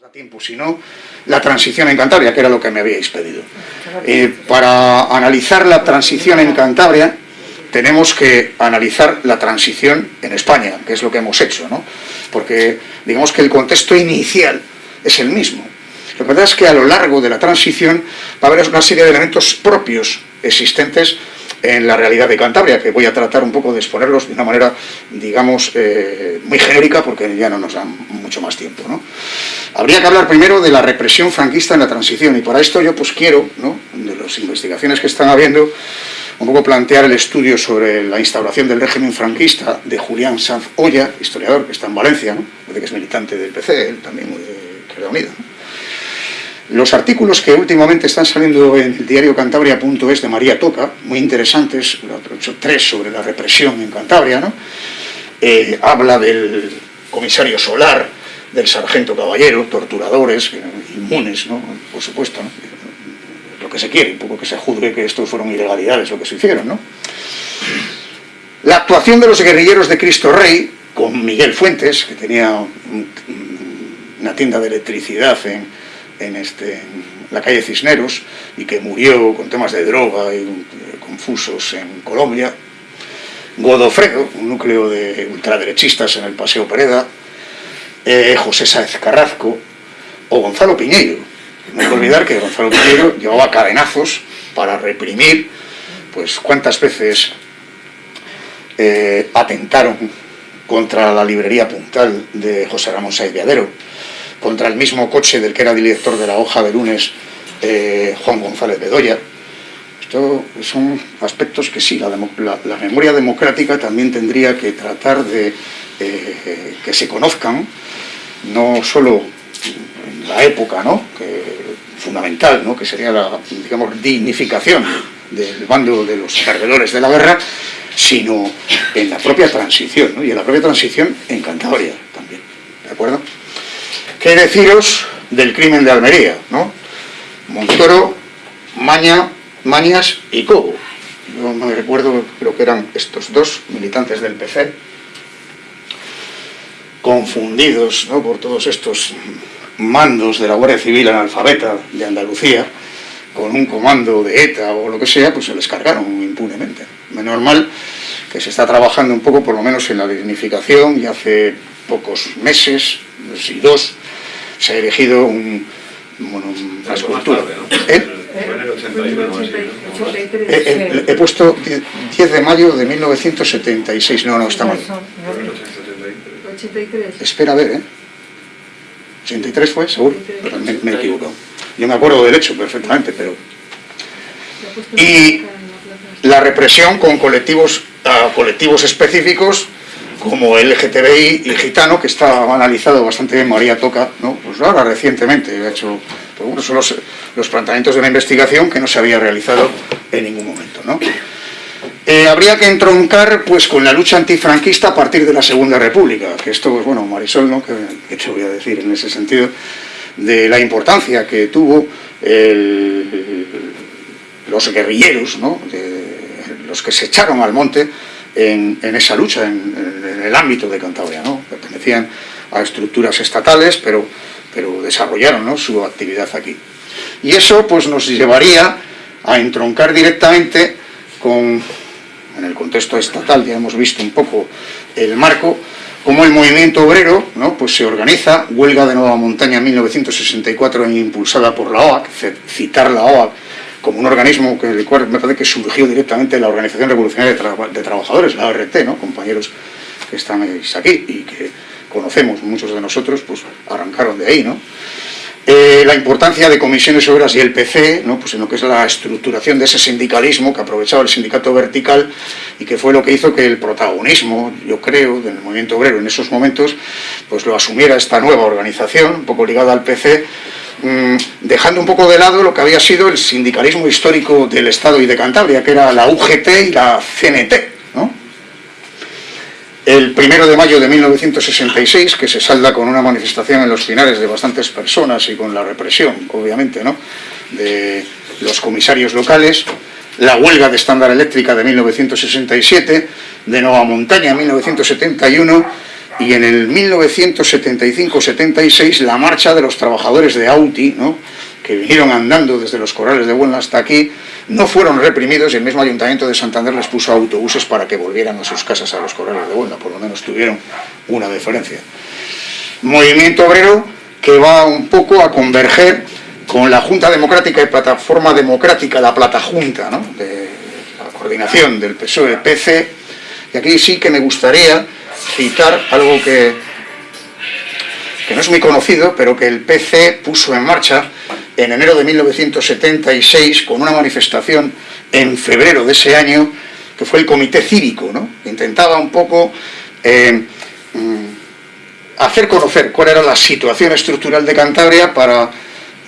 da tiempo, sino la transición en Cantabria, que era lo que me habíais pedido. Eh, para analizar la transición en Cantabria, tenemos que analizar la transición en España, que es lo que hemos hecho, ¿no? Porque digamos que el contexto inicial es el mismo. Lo que pasa es que a lo largo de la transición va a haber una serie de elementos propios existentes en la realidad de Cantabria, que voy a tratar un poco de exponerlos de una manera, digamos, eh, muy genérica, porque ya no nos dan mucho más tiempo. ¿no? Habría que hablar primero de la represión franquista en la transición, y para esto yo pues quiero, ¿no? de las investigaciones que están habiendo, un poco plantear el estudio sobre la instauración del régimen franquista de Julián Sanz Olla, historiador que está en Valencia, ¿no? que es militante del PC, él también muy de Izquierda Unida. Los artículos que últimamente están saliendo en el diario cantabria.es de María Toca, muy interesantes, tres sobre la represión en Cantabria, ¿no? Eh, habla del comisario Solar, del sargento Caballero, torturadores, inmunes, ¿no? por supuesto, ¿no? lo que se quiere, un poco que se juzgue que estos fueron ilegalidades lo que se hicieron. ¿no? La actuación de los guerrilleros de Cristo Rey, con Miguel Fuentes, que tenía una tienda de electricidad en, en, este, la calle Cisneros y que murió con temas de droga y eh, confusos en Colombia. Godofredo, un núcleo de ultraderechistas en el Paseo Pereda, eh, José Sáez Carrasco o Gonzalo Piñeiro. No hay que olvidar que Gonzalo Piñeiro llevaba cadenazos para reprimir pues cuántas veces eh, atentaron contra la librería puntal de José Ramón Sáez Viadero, contra el mismo coche del que era director de la hoja de lunes, eh, Juan González Bedoya. Esto son aspectos que sí, la, memoria democrática también tendría que tratar de eh, que se conozcan, no solo en la época, ¿no? que, fundamental, ¿no? que sería la digamos, dignificación del bando de los perdedores de la guerra, sino en la propia transición, ¿no? y en la propia transición en Cantabria también, ¿de acuerdo? ¿Qué deciros del crimen de Almería? ¿no? Montoro, Maña, Mañas y Cobo. Yo me recuerdo, creo que eran estos dos militantes del PC, confundidos ¿no? por todos estos mandos de la Guardia Civil analfabeta de Andalucía, con un comando de ETA o lo que sea, pues se les cargaron impunemente. Menos mal que se está trabajando un poco, por lo menos en la dignificación, y hace pocos meses, si dos, se ha erigido un, bueno, una escultura. He puesto 10 de mayo de 1976, no, no, está mal. 83. Espera a ver, ¿eh? 83 fue, seguro, me, me he equivocado. Yo me acuerdo del hecho perfectamente, pero... Y la represión con colectivos, colectivos específicos como el LGTBI y gitano, que está analizado bastante bien María Toca, ¿no? pues ahora recientemente ha hecho, pues son los, planteamientos de una investigación que no se había realizado en ningún momento. ¿no? Eh, habría que entroncar pues, con la lucha antifranquista a partir de la Segunda República, que esto, pues bueno, Marisol, ¿no? que, te voy a decir en ese sentido, de la importancia que tuvo los guerrilleros, ¿no? los que se echaron al monte en, esa lucha, en, el ámbito de Cantabria. ¿no? Pertenecían a estructuras estatales, pero, pero desarrollaron su actividad aquí. Y eso pues, nos llevaría a entroncar directamente con, en el contexto estatal, ya hemos visto un poco el marco, como el movimiento obrero ¿no? pues se organiza, huelga de Nueva Montaña en 1964 impulsada por la OAC, citar la OAC como un organismo que, cual me parece que surgió directamente la Organización Revolucionaria de, Trabajadores, la ORT, ¿no? compañeros que están aquí y que conocemos muchos de nosotros, pues arrancaron de ahí, ¿no? Eh, la importancia de comisiones obreras y el PC, ¿no? pues en lo que es la estructuración de ese sindicalismo que aprovechaba el sindicato vertical y que fue lo que hizo que el protagonismo, yo creo, del movimiento obrero en esos momentos, pues lo asumiera esta nueva organización, un poco ligada al PC, dejando un poco de lado lo que había sido el sindicalismo histórico del Estado y de Cantabria, que era la UGT y la CNT. El primero de mayo de 1966, que se salda con una manifestación en los finales de bastantes personas y con la represión, obviamente, ¿no? de los comisarios locales, la huelga de estándar eléctrica de 1967, de Nueva Montaña en 1971, y en el 1975-76 la marcha de los trabajadores de Auti, ¿no? que vinieron andando desde los corrales de Huelva hasta aquí, no fueron reprimidos y el mismo Ayuntamiento de Santander les puso autobuses para que volvieran a sus casas a los corrales de Huelva, por lo menos tuvieron una diferencia. Movimiento obrero que va un poco a converger con la Junta Democrática y Plataforma Democrática, la Plata Junta, ¿no? de la coordinación del PSOE-PC, y aquí sí que me gustaría citar algo que, que no es muy conocido, pero que el PC puso en marcha en enero de 1976 con una manifestación en febrero de ese año, que fue el Comité Cívico, ¿no? intentaba un poco eh, mm, hacer conocer cuál era la situación estructural de Cantabria para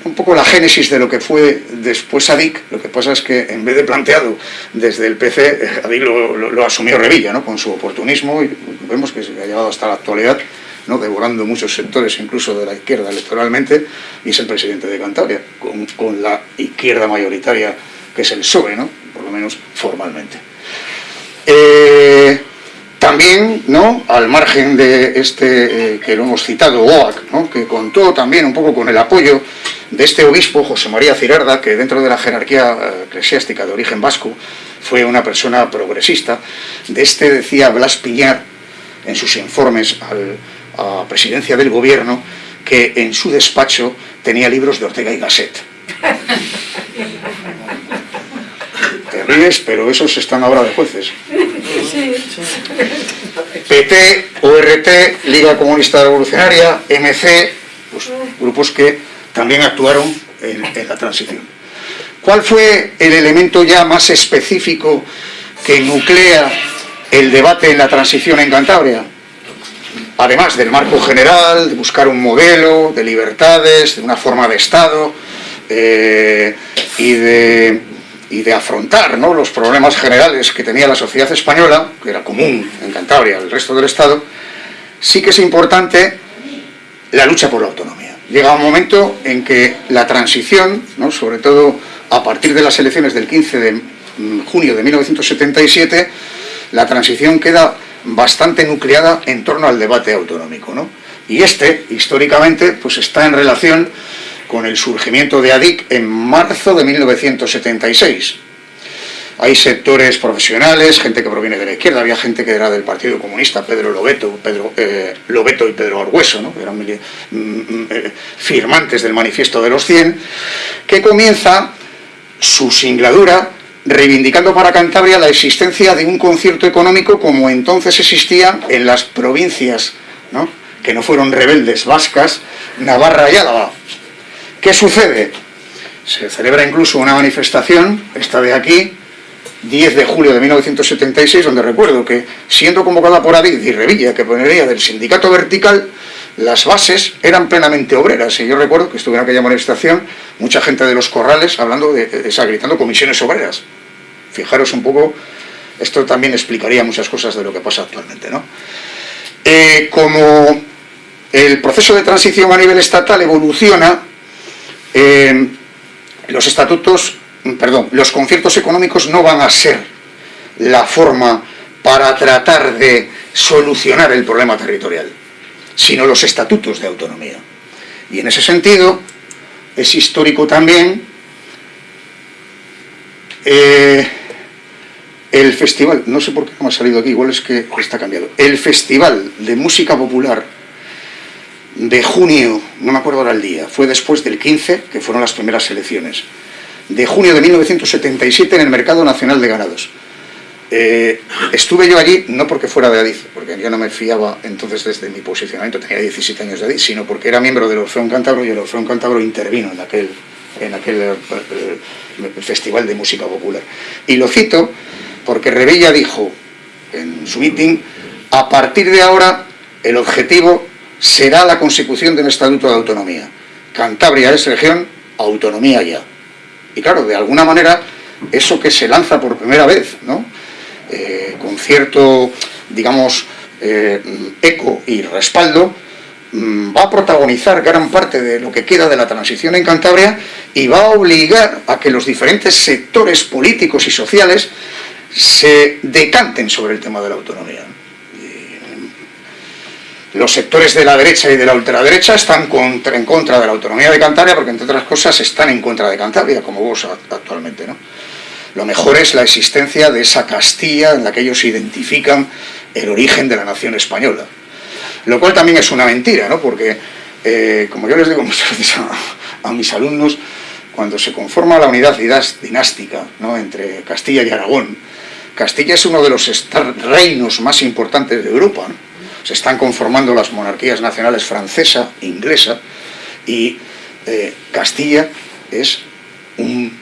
un poco la génesis de lo que fue después ADIC, lo que pasa es que en vez de planteado desde el PC, eh, ADIC lo, asumió Revilla, ¿no? con su oportunismo, y vemos que se ha llevado hasta la actualidad, ¿no? devorando muchos sectores incluso de la izquierda electoralmente, y es el presidente de Cantabria, con, la izquierda mayoritaria que es el PSOE, ¿no? por lo menos formalmente. Eh, también, ¿no? al margen de este eh, que lo hemos citado, OAC, ¿no? que contó también un poco con el apoyo de este obispo, José María Cirarda, que dentro de la jerarquía eh, eclesiástica de origen vasco fue una persona progresista. De este decía Blas Piñar, en sus informes a la presidencia del gobierno, que en su despacho tenía libros de Ortega y Gasset. Te ríes, pero esos están ahora de jueces. PT, ORT, Liga Comunista Revolucionaria, MC, pues, grupos que también actuaron en, en la transición. ¿Cuál fue el elemento ya más específico que nuclea el debate en la transición en Cantabria? Además del marco general, de buscar un modelo de libertades, de una forma de Estado eh, y, de, y, de, afrontar ¿no? los problemas generales que tenía la sociedad española, que era común en Cantabria al resto del Estado, sí que es importante la lucha por la autonomía. Llega un momento en que la transición, ¿no? sobre todo a partir de las elecciones del 15 de mm, junio de 1977, la transición queda bastante nucleada en torno al debate autonómico. ¿no? Y este, históricamente, pues está en relación con el surgimiento de ADIC en marzo de 1976. Hay sectores profesionales, gente que proviene de la izquierda, había gente que era del Partido Comunista, Pedro Lobeto, Pedro, eh, Lobeto y Pedro Argueso, ¿no? que eran mm, mm, eh, firmantes del Manifiesto de los 100, que comienza su singladura reivindicando para Cantabria la existencia de un concierto económico como entonces existía en las provincias, que no fueron rebeldes vascas, Navarra y Álava. ¿Qué sucede? Se celebra incluso una manifestación, esta de aquí, 10 de julio de 1976, donde recuerdo que, siendo convocada por Adid y Revilla, que ponería del sindicato vertical, las bases eran plenamente obreras. Y yo recuerdo que estuve en aquella manifestación, mucha gente de los corrales hablando de, esa, gritando comisiones obreras. Fijaros un poco, esto también explicaría muchas cosas de lo que pasa actualmente. ¿no? Eh, como el proceso de transición a nivel estatal evoluciona, eh, los estatutos, perdón, los conciertos económicos no van a ser la forma para tratar de solucionar el problema territorial sino los estatutos de autonomía. Y en ese sentido, es histórico también eh, el festival, no sé por qué no ha salido aquí, igual es que está cambiado, el festival de música popular de junio, no me acuerdo ahora el día, fue después del 15, que fueron las primeras elecciones, de junio de 1977 en el Mercado Nacional de Ganados. Eh, estuve yo allí, no porque fuera de Adif, porque yo no me fiaba entonces desde mi posicionamiento, tenía 17 años de Adif, sino porque era miembro del Orfeón Cántabro y el Orfeón Cántabro intervino en aquel, en aquel eh, eh, festival de música popular. Y lo cito porque Revilla dijo en su meeting, a partir de ahora el objetivo será la consecución de un estatuto de autonomía. Cantabria es región, autonomía ya. Y claro, de alguna manera, eso que se lanza por primera vez, ¿no? Eh, con cierto, digamos, eh, eco y respaldo, mm, va a protagonizar gran parte de lo que queda de la transición en Cantabria y va a obligar a que los diferentes sectores políticos y sociales se decanten sobre el tema de la autonomía. Los sectores de la derecha y de la ultraderecha están en contra de la autonomía de Cantabria porque, entre otras cosas, están en contra de Cantabria, como vos actualmente. ¿no? Lo mejor es la existencia de esa Castilla en la que ellos identifican el origen de la nación española. Lo cual también es una mentira, ¿no? porque, eh, como yo les digo muchas veces a, mis alumnos, cuando se conforma la unidad dinástica ¿no? entre Castilla y Aragón, Castilla es uno de los reinos más importantes de Europa. Se están conformando las monarquías nacionales francesa e inglesa y eh, Castilla es un,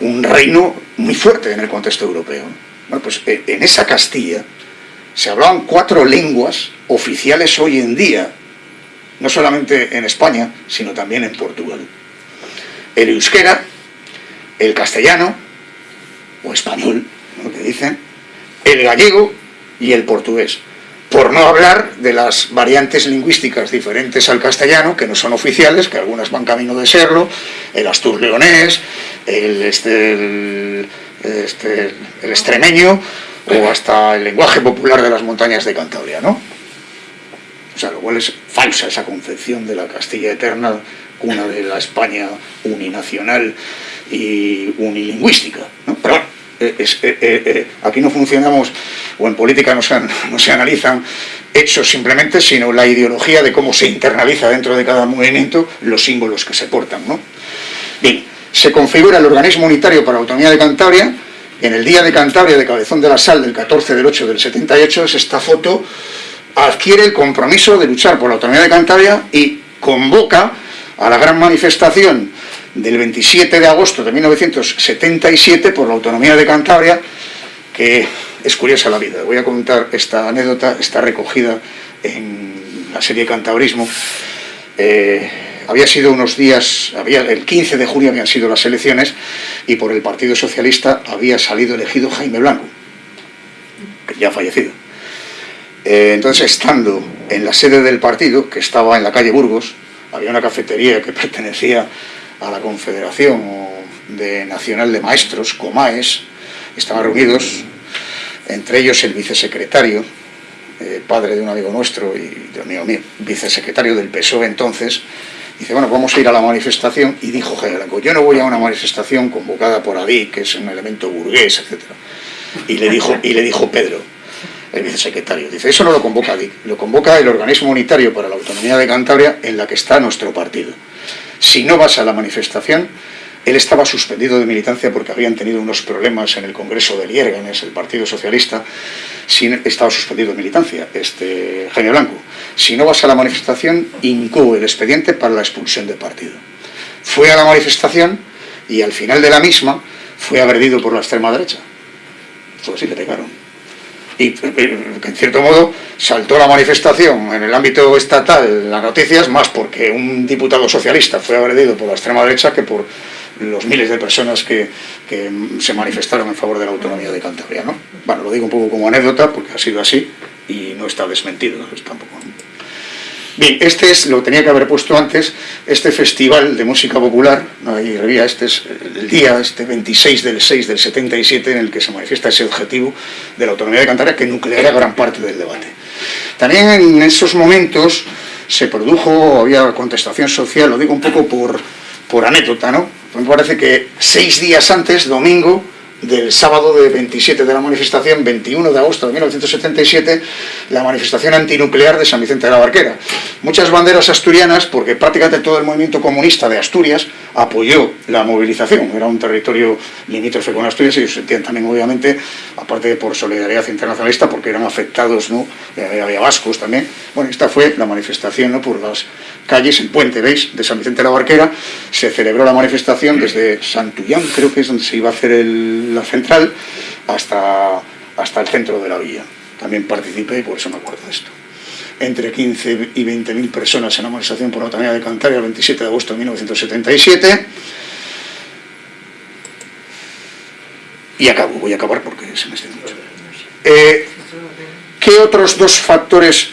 un, reino muy fuerte en el contexto europeo. Bueno, pues eh, en esa Castilla se hablaban cuatro lenguas oficiales hoy en día, no solamente en España, sino también en Portugal. El euskera, el castellano, o español, lo que dicen, el gallego y el portugués. Por no hablar de las variantes lingüísticas diferentes al castellano, que no son oficiales, que algunas van camino de serlo, el astur-leonés, el, este, este, el extremeño, o hasta el lenguaje popular de las montañas de Cantabria, ¿no? O sea, lo cual es falsa esa concepción de la Castilla Eterna, cuna de la España uninacional y unilingüística, ¿no? Pero eh, eh, aquí no funcionamos, o en política no se, no se analizan hechos simplemente, sino la ideología de cómo se internaliza dentro de cada movimiento los símbolos que se portan, ¿no? Bien, se configura el organismo unitario para la autonomía de Cantabria, en el Día de Cantabria de Cabezón de la Sal del 14 del 8 del 78 es esta foto, adquiere el compromiso de luchar por la autonomía de Cantabria y convoca a la gran manifestación del 27 de agosto de 1977 por la autonomía de Cantabria, que es curiosa la vida. Voy a contar esta anécdota, está recogida en la serie Cantabrismo. Eh, había sido unos días, había, el 15 de junio habían sido las elecciones y por el Partido Socialista había salido elegido Jaime Blanco, ya fallecido. Eh, entonces, estando en la sede del partido, que estaba en la calle Burgos, había una cafetería que pertenecía a la Confederación de Nacional de Maestros, COMAES, estaban reunidos, entre ellos el vicesecretario, eh, padre de un amigo nuestro y de amigo mío, vicesecretario del PSOE entonces, Dice, bueno, vamos a ir a la manifestación, y dijo yo no voy a una manifestación convocada por Adí, que es un elemento burgués, etc. Y le dijo, y le dijo Pedro, el vicesecretario, dice, eso no lo convoca Adí, lo convoca el Organismo Unitario para la Autonomía de Cantabria, en la que está nuestro partido. Si no vas a la manifestación, él estaba suspendido de militancia porque habían tenido unos problemas en el Congreso de Liérganes, el Partido Socialista, estaba suspendido de militancia, este Jaime Blanco. Si no vas a la manifestación, incó el expediente para la expulsión del partido. Fue a la manifestación y al final de la misma fue agredido por la extrema derecha. Fue así, le pegaron. Y en cierto modo saltó la manifestación en el ámbito estatal, las noticias, más porque un diputado socialista fue agredido por la extrema derecha que por los miles de personas que, se manifestaron en favor de la autonomía de Cantabria. ¿no? Bueno, lo digo un poco como anécdota porque ha sido así y no está desmentido tampoco. Bien, este es, lo tenía que haber puesto antes, este festival de música popular, ahí revía, este es el día, este 26 del 6 del 77, en el que se manifiesta ese objetivo de la autonomía de Cantabria que nucleara gran parte del debate. También en esos momentos se produjo, había contestación social, lo digo un poco por, por anécdota, ¿no? me parece que seis días antes, domingo, del sábado de 27 de la manifestación, 21 de agosto de 1977, la manifestación antinuclear de San Vicente de la Barquera. Muchas banderas asturianas, porque prácticamente todo el movimiento comunista de Asturias apoyó la movilización. Era un territorio limítrofe con Asturias ellos sentían también, obviamente, aparte por solidaridad internacionalista, porque eran afectados, ¿no? Eh, había vascos también. Bueno, esta fue la manifestación ¿no? por las calles, el puente, ¿veis?, de San Vicente de la Barquera. Se celebró la manifestación desde Santullán, creo que es donde se iba a hacer el la central hasta, hasta el centro de la villa. También participé y por eso me acuerdo de esto. Entre 15 y 20 mil personas en la manifestación por la autonomía de Cantabria el 27 de agosto de 1977. Y acabo, voy a acabar porque se me extiende mucho. Eh, ¿Qué otros dos factores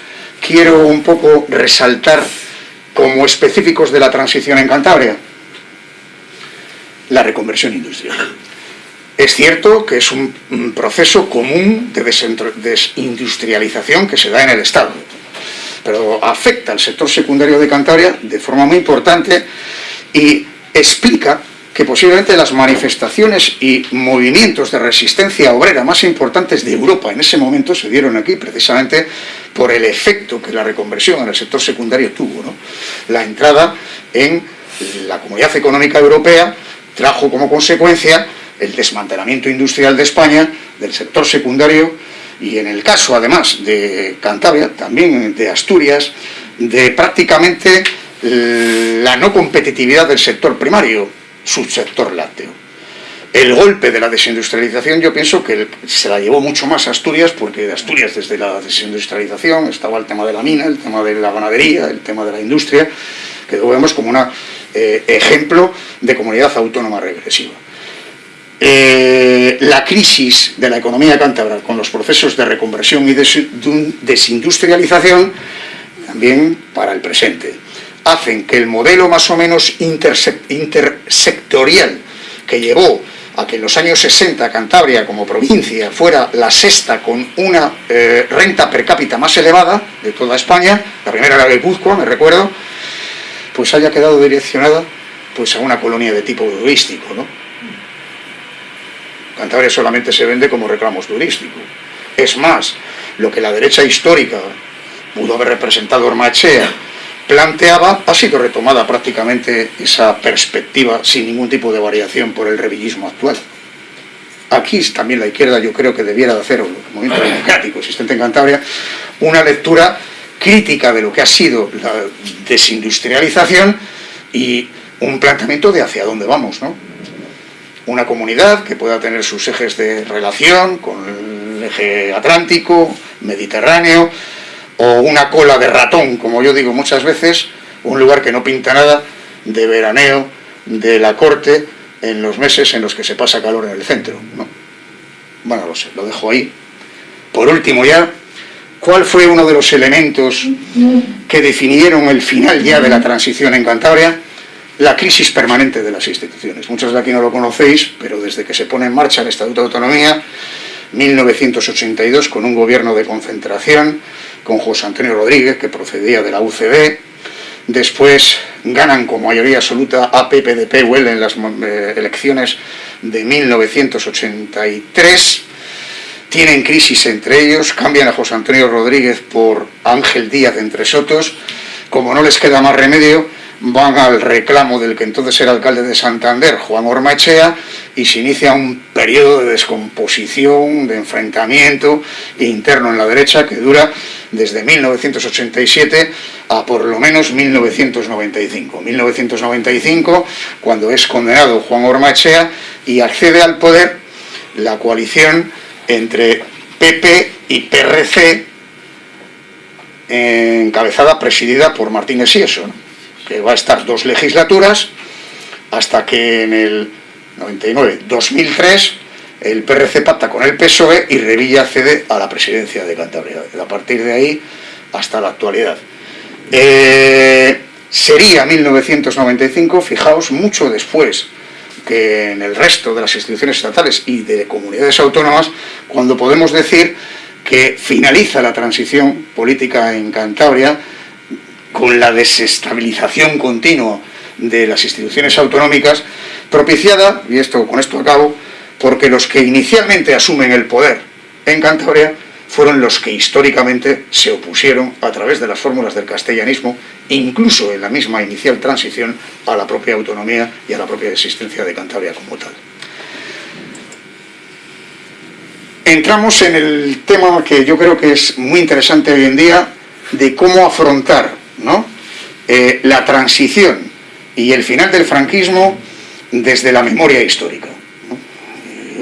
quiero un poco resaltar como específicos de la transición en Cantabria? La reconversión industrial. Es cierto que es un, proceso común de desindustrialización que se da en el Estado. pero afecta al sector secundario de Cantabria de forma muy importante y explica que posiblemente las manifestaciones y movimientos de resistencia obrera más importantes de Europa en ese momento se dieron aquí precisamente por el efecto que la reconversión en el sector secundario tuvo. La entrada en la Comunidad Económica Europea trajo como consecuencia el desmantelamiento industrial de España, del sector secundario y en el caso además de Cantabria, también de Asturias, de prácticamente eh, la no competitividad del sector primario, subsector lácteo. El golpe de la desindustrialización yo pienso que se la llevó mucho más a Asturias, porque de Asturias desde la desindustrialización estaba el tema de la mina, el tema de la ganadería, el tema de la industria, que lo vemos como un eh, ejemplo de comunidad autónoma regresiva. Eh, la crisis de la economía cántabra con los procesos de reconversión y desindustrialización, también para el presente hacen que el modelo más o menos intersectorial que llevó a que en los años 60 Cantabria como provincia fuera la sexta con una eh, renta per cápita más elevada de toda España, la primera era Guipúzcoa, me recuerdo, pues haya quedado direccionada pues a una colonia de tipo turístico, ¿no? Cantabria solamente se vende como reclamos turístico. Es más, lo que la derecha histórica pudo haber representado Ormachea planteaba, ha sido retomada prácticamente esa perspectiva sin ningún tipo de variación por el revillismo actual. Aquí también la izquierda yo creo que debiera de hacer, el movimiento democrático existente en Cantabria, una lectura crítica de lo que ha sido la desindustrialización y un planteamiento de hacia dónde vamos, ¿no? Una comunidad que pueda tener sus ejes de relación con el eje atlántico, mediterráneo, o una cola de ratón, como yo digo muchas veces, un lugar que no pinta nada, de veraneo, de la corte, en los meses en los que se pasa calor en el centro. ¿no? Bueno, lo sé, lo dejo ahí. Por último ya, ¿cuál fue uno de los elementos que definieron el final ya de la transición en Cantabria? La crisis permanente de las instituciones. Muchos de aquí no lo conocéis, pero desde que se pone en marcha el Estatuto de Autonomía, 1982, con un gobierno de concentración, con José Antonio Rodríguez, que procedía de la UCD, después ganan con mayoría absoluta a PPDP Huel en las eh, elecciones de 1983, tienen crisis entre ellos, cambian a José Antonio Rodríguez por Ángel Díaz entre Sotos, como no les queda más remedio, van al reclamo del que entonces era alcalde de Santander, Juan Ormachea, y se inicia un periodo de descomposición, de enfrentamiento interno en la derecha que dura desde 1987 a por lo menos 1995. 1995, cuando es condenado Juan Ormachea y accede al poder la coalición entre PP y PRC, encabezada, presidida por Martínez Sieso, que va a estar dos legislaturas hasta que en el 99, 2003 el PRC pacta con el PSOE y Revilla cede a la presidencia de Cantabria. A partir de ahí hasta la actualidad. Eh, sería 1995, fijaos, mucho después que en el resto de las instituciones estatales y de comunidades autónomas, cuando podemos decir que finaliza la transición política en Cantabria con la desestabilización continua de las instituciones autonómicas, propiciada, y esto con esto acabo, porque los que inicialmente asumen el poder en Cantabria fueron los que históricamente se opusieron a través de las fórmulas del castellanismo, incluso en la misma inicial transición, a la propia autonomía y a la propia existencia de Cantabria como tal. Entramos en el tema que yo creo que es muy interesante hoy en día, de cómo afrontar eh, la transición y el final del franquismo desde la memoria histórica.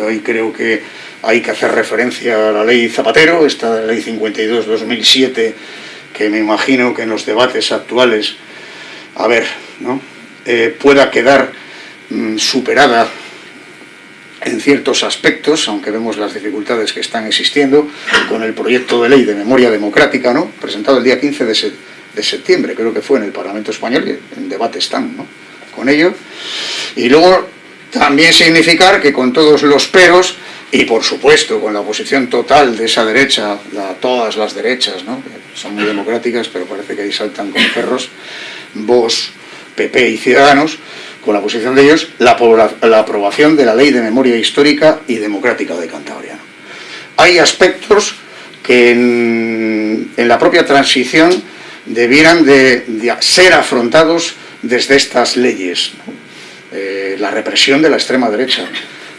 Hoy creo que hay que hacer referencia a la ley Zapatero, esta ley 52-2007, que me imagino que en los debates actuales, a ver, ¿no? Eh, pueda quedar mm, superada en ciertos aspectos, aunque vemos las dificultades que están existiendo, con el proyecto de ley de memoria democrática, ¿no? presentado el día 15 de, de septiembre, creo que fue en el Parlamento Español, en debate están ¿no? con ello. Y luego también significar que con todos los peros, y por supuesto con la oposición total de esa derecha, todas las derechas, ¿no? son muy democráticas, pero parece que ahí saltan con perros, vos, PP y Ciudadanos, con la posición de ellos, la, la aprobación de la Ley de Memoria Histórica y Democrática de Cantabria. Hay aspectos que en, la propia transición debieran de, ser afrontados desde estas leyes. Eh, la represión de la extrema derecha,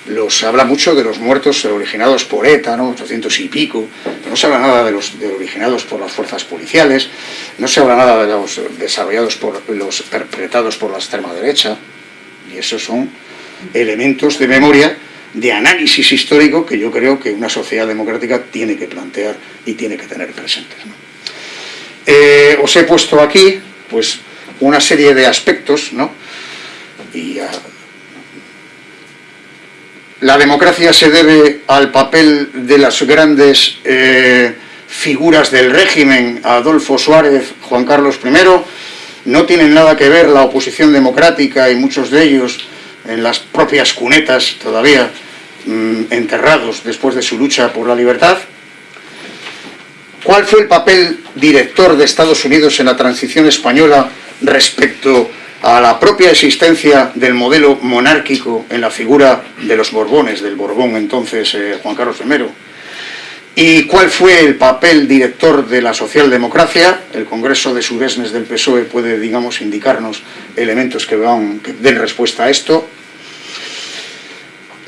los, habla mucho de los muertos originados por ETA, ¿no? 800 y pico, pero no se habla nada de los originados por las fuerzas policiales, no se habla nada de los desarrollados por los perpetrados por la extrema derecha, y esos son elementos de memoria, de análisis histórico que yo creo que una sociedad democrática tiene que plantear y tiene que tener presentes. Eh, os he puesto aquí, pues, una serie de aspectos, ¿no? Y la democracia se debe al papel de las grandes eh, figuras del régimen, Adolfo Suárez, Juan Carlos I, no tienen nada que ver la oposición democrática y muchos de ellos en las propias cunetas todavía mm, enterrados después de su lucha por la libertad. ¿Cuál fue el papel director de Estados Unidos en la transición española respecto a la propia existencia del modelo monárquico en la figura de los Borbones, del Borbón entonces eh, Juan Carlos I. ¿Y cuál fue el papel director de la socialdemocracia? El Congreso de Suresnes del PSOE puede, digamos, indicarnos elementos que, den respuesta a esto.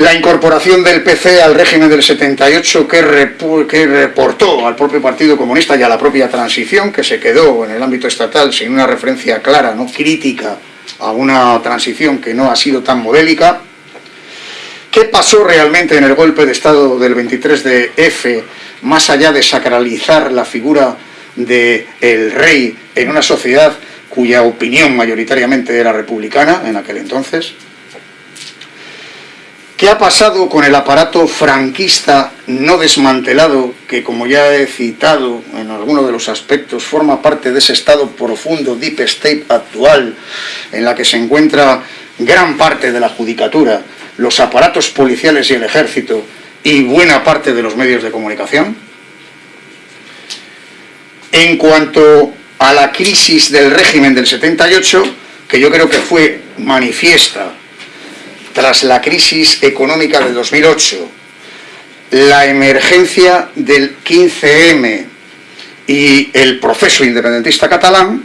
La incorporación del PC al régimen del 78 que, reportó al propio Partido Comunista y a la propia transición, que se quedó en el ámbito estatal sin una referencia clara, no crítica, a una transición que no ha sido tan modélica. ¿Qué pasó realmente en el golpe de Estado del 23 de F, más allá de sacralizar la figura del el rey en una sociedad cuya opinión mayoritariamente era republicana en aquel entonces? ¿Qué ha pasado con el aparato franquista no desmantelado que, como ya he citado en alguno de los aspectos, forma parte de ese estado profundo, deep state actual, en la que se encuentra gran parte de la judicatura, los aparatos policiales y el ejército y buena parte de los medios de comunicación? En cuanto a la crisis del régimen del 78, que yo creo que fue manifiesta tras la crisis económica del 2008, la emergencia del 15M y el proceso independentista catalán,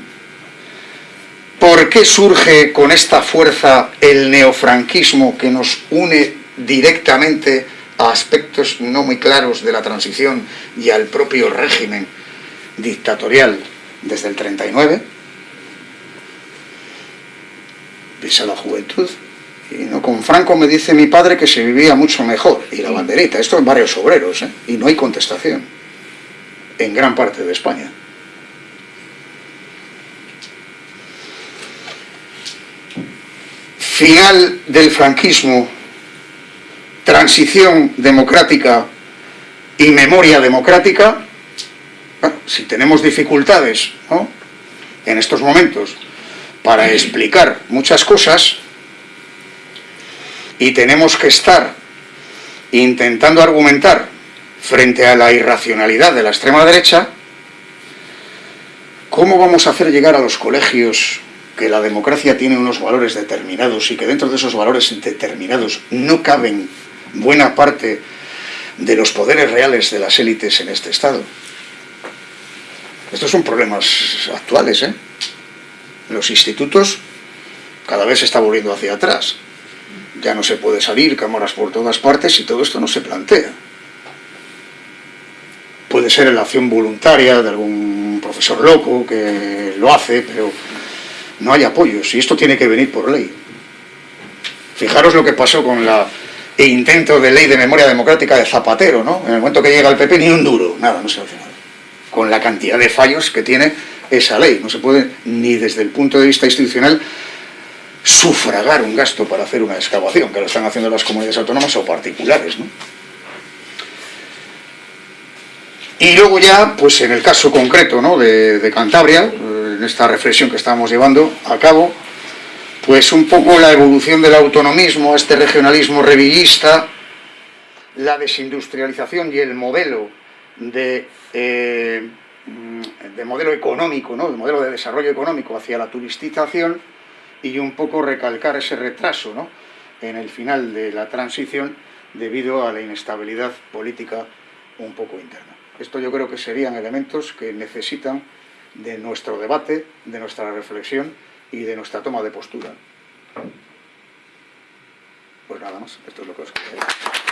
¿por qué surge con esta fuerza el neofranquismo que nos une directamente a aspectos no muy claros de la transición y al propio régimen dictatorial desde el 39? Pisa la juventud, y no, con Franco me dice mi padre que se vivía mucho mejor. Y la banderita, esto en varios obreros, ¿eh? y no hay contestación. En gran parte de España. Final del franquismo, transición democrática y memoria democrática. si tenemos dificultades en estos momentos para explicar muchas cosas, y tenemos que estar intentando argumentar frente a la irracionalidad de la extrema derecha, ¿cómo vamos a hacer llegar a los colegios que la democracia tiene unos valores determinados y que dentro de esos valores determinados no caben buena parte de los poderes reales de las élites en este Estado? Estos son problemas actuales, ¿eh? Los institutos cada vez se está volviendo hacia atrás ya no se puede salir, cámaras por todas partes y todo esto no se plantea. Puede ser la acción voluntaria de algún profesor loco que lo hace, pero no hay apoyos y esto tiene que venir por ley. Fijaros lo que pasó con la intento de ley de memoria democrática de Zapatero, ¿no? En el momento que llega el PP ni un duro, nada, no se hace nada. Con la cantidad de fallos que tiene esa ley, no se puede ni desde el punto de vista institucional sufragar un gasto para hacer una excavación, que lo están haciendo las comunidades autónomas o particulares. ¿no? Y luego ya, pues en el caso concreto ¿no? de, Cantabria, en esta reflexión que estamos llevando a cabo, pues un poco la evolución del autonomismo, este regionalismo revillista, la desindustrialización y el modelo de eh, de modelo económico, ¿no? de modelo de desarrollo económico hacia la turistización y un poco recalcar ese retraso ¿no? en el final de la transición debido a la inestabilidad política un poco interna. Esto yo creo que serían elementos que necesitan de nuestro debate, de nuestra reflexión y de nuestra toma de postura. Pues nada más, esto es lo que os quería.